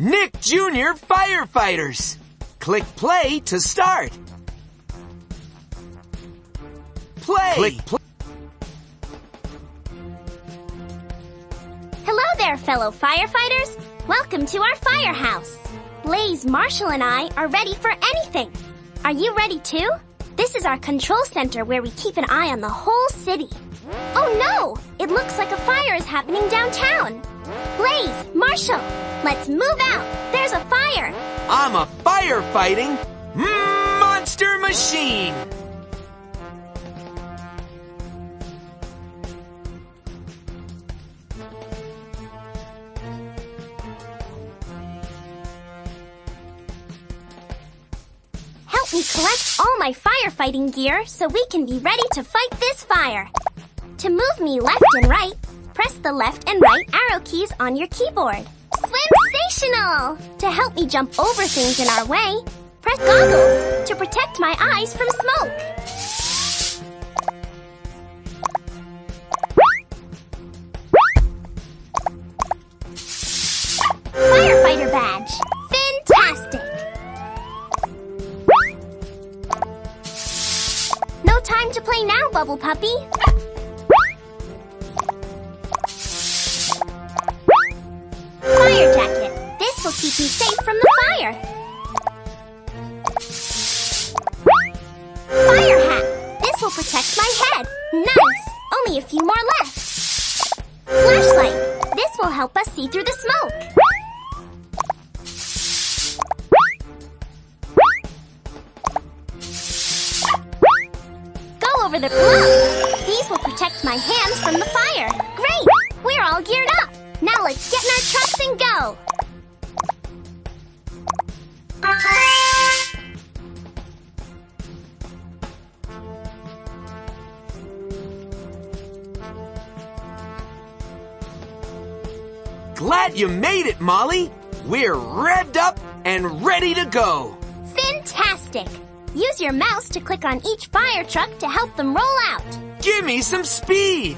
Nick Jr. Firefighters. Click play to start. Play. Click play. Hello there, fellow firefighters. Welcome to our firehouse. Blaze, Marshall, and I are ready for anything. Are you ready too? This is our control center where we keep an eye on the whole city. Oh no! It looks like a fire is happening downtown. Blaze, Marshall, let's move out. There's a fire. I'm a firefighting monster machine. Help me collect all my firefighting gear so we can be ready to fight this fire. To move me left and right, press the left and right arrow keys on your keyboard. To help me jump over things in our way, press goggles to protect my eyes from smoke. Firefighter badge. Fantastic! No time to play now, Bubble Puppy. Me safe from the fire. Fire hat. This will protect my head. Nice. Only a few more left. Flashlight. This will help us see through the smoke. Go over the gloves. These will protect my hands from the fire. Great! We're all geared up. Now let's get in our trucks and go. Glad you made it, Molly. We're revved up and ready to go. Fantastic! Use your mouse to click on each fire truck to help them roll out. Give me some speed.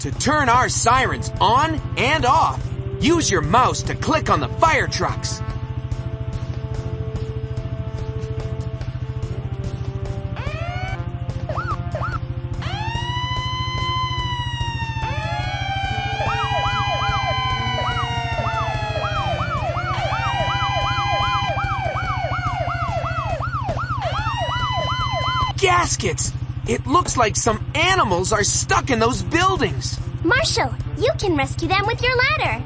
To turn our sirens on and off, use your mouse to click on the fire trucks. Gaskets! It looks like some animals are stuck in those buildings. Marshall, you can rescue them with your ladder.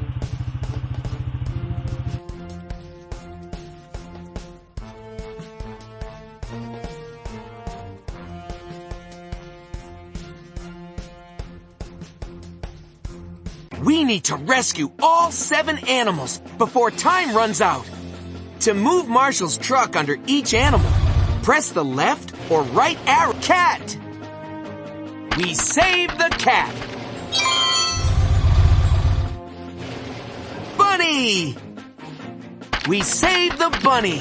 We need to rescue all seven animals before time runs out. To move Marshall's truck under each animal, press the left or right arrow. Cat! We save the cat! Bunny! We save the bunny!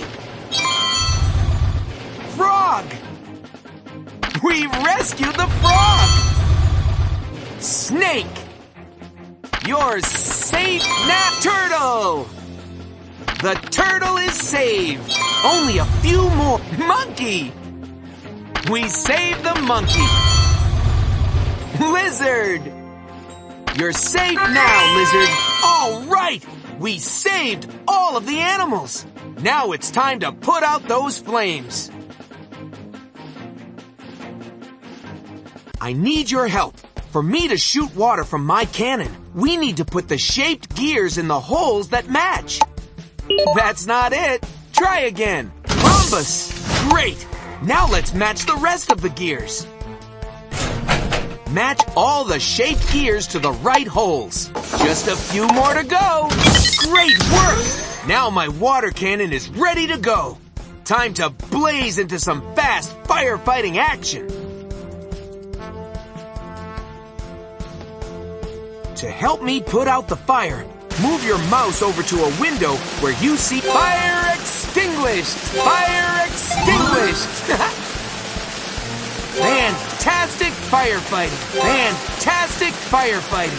Frog! We rescue the frog! Snake! You're safe now, turtle! The turtle is saved! Only a few more. Monkey! We saved the monkey! Lizard! You're safe now, lizard! All right! We saved all of the animals! Now it's time to put out those flames! I need your help. For me to shoot water from my cannon, we need to put the shaped gears in the holes that match. That's not it. Try again. Rhombus. Great. Now let's match the rest of the gears. Match all the shaped gears to the right holes. Just a few more to go. Great work. Now my water cannon is ready to go. Time to blaze into some fast firefighting action. To help me put out the fire, move your mouse over to a window where you see fire extinguished! Fire extinguished! Fantastic firefighting! Fantastic firefighting!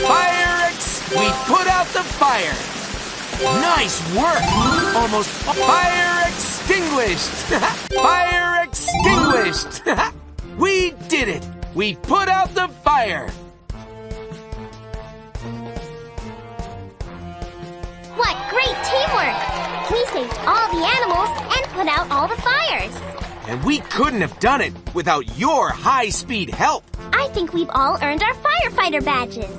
Fire ex- We put out the fire! Nice work! Almost fire extinguished! fire extinguished! we did it! We put out the fire! What great teamwork! We saved all the animals and put out all the fires. And we couldn't have done it without your high-speed help. I think we've all earned our firefighter badges.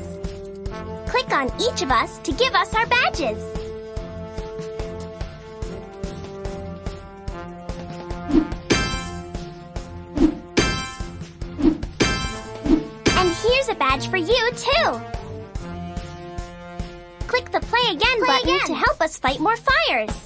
Click on each of us to give us our badges. And here's a badge for you, too. Click the Play Again Play button again. to help us fight more fires.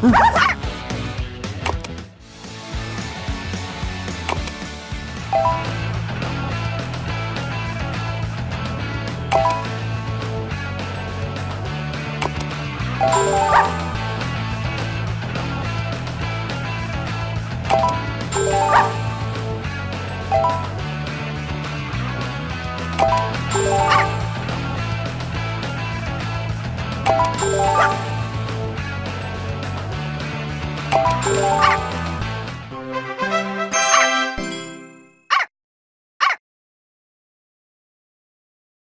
Oh!